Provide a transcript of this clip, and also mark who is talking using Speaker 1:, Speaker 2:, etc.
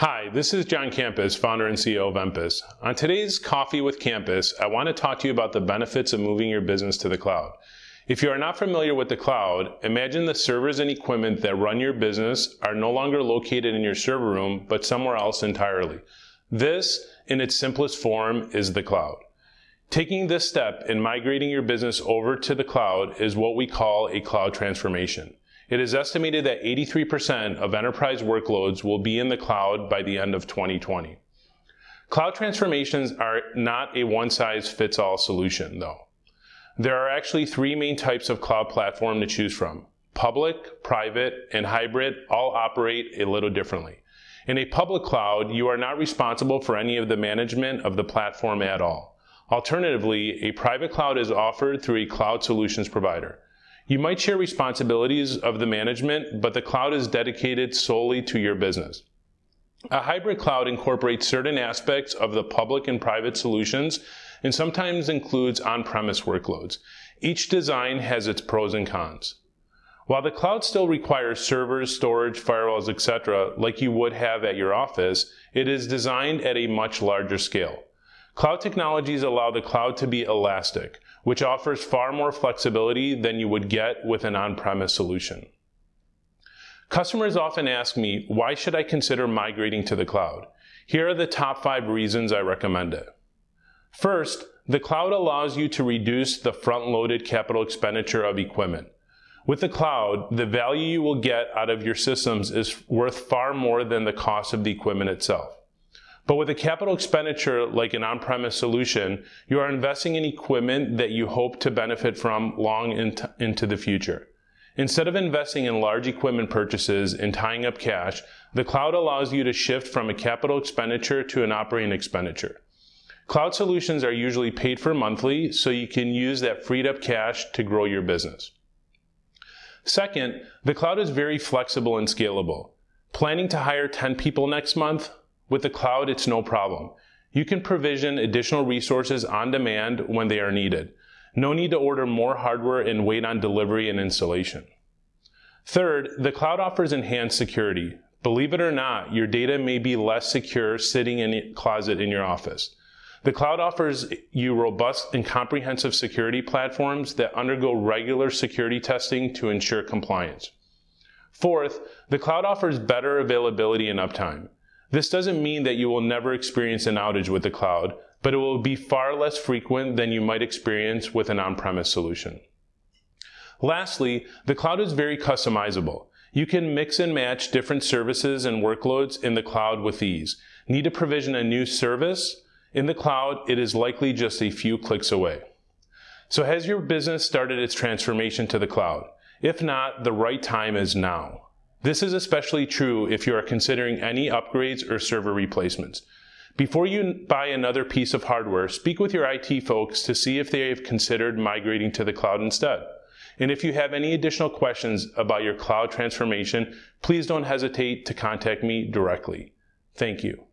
Speaker 1: Hi, this is John Campus, founder and CEO of Empus. On today's Coffee with Campus, I want to talk to you about the benefits of moving your business to the cloud. If you are not familiar with the cloud, imagine the servers and equipment that run your business are no longer located in your server room, but somewhere else entirely. This, in its simplest form, is the cloud. Taking this step in migrating your business over to the cloud is what we call a cloud transformation. It is estimated that 83% of enterprise workloads will be in the cloud by the end of 2020. Cloud transformations are not a one-size-fits-all solution, though. There are actually three main types of cloud platform to choose from. Public, private, and hybrid all operate a little differently. In a public cloud, you are not responsible for any of the management of the platform at all. Alternatively, a private cloud is offered through a cloud solutions provider. You might share responsibilities of the management, but the cloud is dedicated solely to your business. A hybrid cloud incorporates certain aspects of the public and private solutions and sometimes includes on-premise workloads. Each design has its pros and cons. While the cloud still requires servers, storage, firewalls, etc., like you would have at your office, it is designed at a much larger scale. Cloud technologies allow the cloud to be elastic, which offers far more flexibility than you would get with an on-premise solution. Customers often ask me, why should I consider migrating to the cloud? Here are the top five reasons I recommend it. First, the cloud allows you to reduce the front-loaded capital expenditure of equipment. With the cloud, the value you will get out of your systems is worth far more than the cost of the equipment itself. But with a capital expenditure like an on-premise solution, you are investing in equipment that you hope to benefit from long into the future. Instead of investing in large equipment purchases and tying up cash, the cloud allows you to shift from a capital expenditure to an operating expenditure. Cloud solutions are usually paid for monthly, so you can use that freed up cash to grow your business. Second, the cloud is very flexible and scalable. Planning to hire 10 people next month? With the cloud, it's no problem. You can provision additional resources on demand when they are needed. No need to order more hardware and wait on delivery and installation. Third, the cloud offers enhanced security. Believe it or not, your data may be less secure sitting in a closet in your office. The cloud offers you robust and comprehensive security platforms that undergo regular security testing to ensure compliance. Fourth, the cloud offers better availability and uptime. This doesn't mean that you will never experience an outage with the cloud, but it will be far less frequent than you might experience with an on-premise solution. Lastly, the cloud is very customizable. You can mix and match different services and workloads in the cloud with ease. Need to provision a new service? In the cloud, it is likely just a few clicks away. So has your business started its transformation to the cloud? If not, the right time is now. This is especially true if you are considering any upgrades or server replacements. Before you buy another piece of hardware, speak with your IT folks to see if they have considered migrating to the cloud instead. And if you have any additional questions about your cloud transformation, please don't hesitate to contact me directly. Thank you.